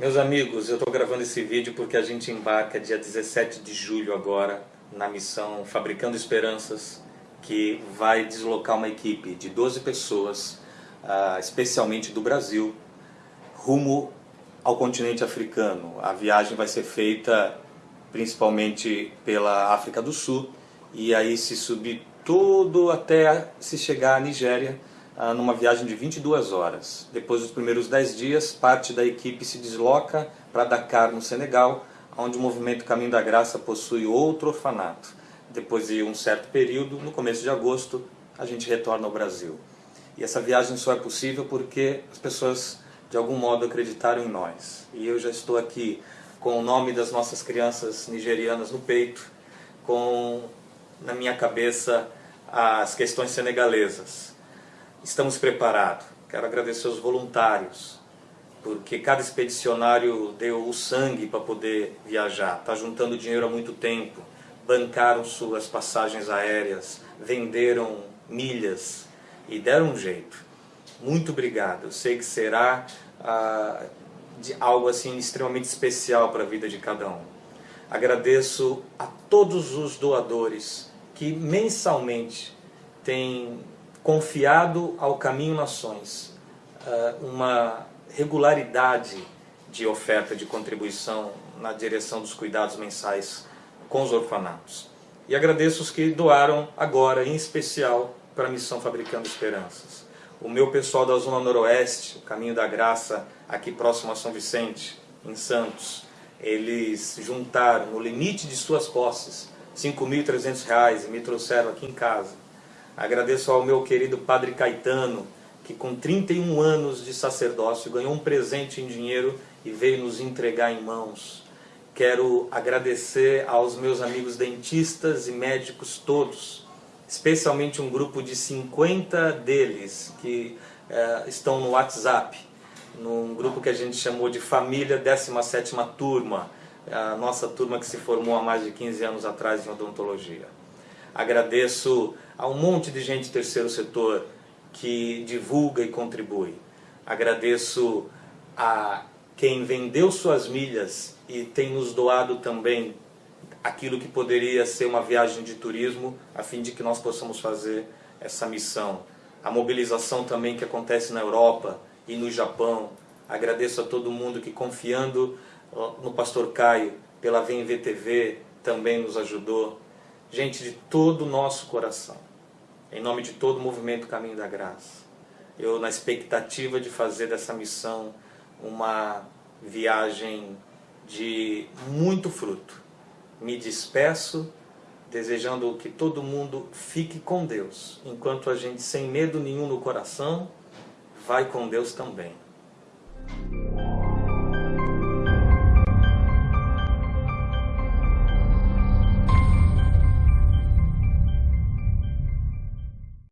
Meus amigos, eu estou gravando esse vídeo porque a gente embarca dia 17 de julho agora na missão Fabricando Esperanças, que vai deslocar uma equipe de 12 pessoas, uh, especialmente do Brasil, rumo ao continente africano. A viagem vai ser feita principalmente pela África do Sul e aí se subir tudo até se chegar à Nigéria, ah, numa viagem de 22 horas. Depois dos primeiros 10 dias, parte da equipe se desloca para Dakar, no Senegal, onde o movimento Caminho da Graça possui outro orfanato. Depois de um certo período, no começo de agosto, a gente retorna ao Brasil. E essa viagem só é possível porque as pessoas, de algum modo, acreditaram em nós. E eu já estou aqui com o nome das nossas crianças nigerianas no peito, com na minha cabeça as questões senegalesas estamos preparados. Quero agradecer aos voluntários, porque cada expedicionário deu o sangue para poder viajar, está juntando dinheiro há muito tempo, bancaram suas passagens aéreas, venderam milhas e deram um jeito. Muito obrigado, eu sei que será ah, de algo assim extremamente especial para a vida de cada um. Agradeço a todos os doadores que mensalmente têm confiado ao Caminho Nações eh, uma regularidade de oferta de contribuição na direção dos cuidados mensais com os orfanatos. E agradeço os que doaram agora, em especial, para a Missão Fabricando Esperanças. O meu pessoal da Zona Noroeste, o Caminho da Graça, aqui próximo a São Vicente, em Santos, eles juntaram, no limite de suas posses, R$ 5.300 e me trouxeram aqui em casa Agradeço ao meu querido Padre Caetano, que com 31 anos de sacerdócio ganhou um presente em dinheiro e veio nos entregar em mãos. Quero agradecer aos meus amigos dentistas e médicos todos, especialmente um grupo de 50 deles que eh, estão no WhatsApp, num grupo que a gente chamou de Família 17ª Turma, a nossa turma que se formou há mais de 15 anos atrás em odontologia. Agradeço a um monte de gente do terceiro setor que divulga e contribui. Agradeço a quem vendeu suas milhas e tem nos doado também aquilo que poderia ser uma viagem de turismo, a fim de que nós possamos fazer essa missão. A mobilização também que acontece na Europa e no Japão. Agradeço a todo mundo que confiando no Pastor Caio, pela VMVTV, também nos ajudou gente de todo o nosso coração, em nome de todo o movimento Caminho da Graça. Eu, na expectativa de fazer dessa missão uma viagem de muito fruto, me despeço desejando que todo mundo fique com Deus, enquanto a gente, sem medo nenhum no coração, vai com Deus também.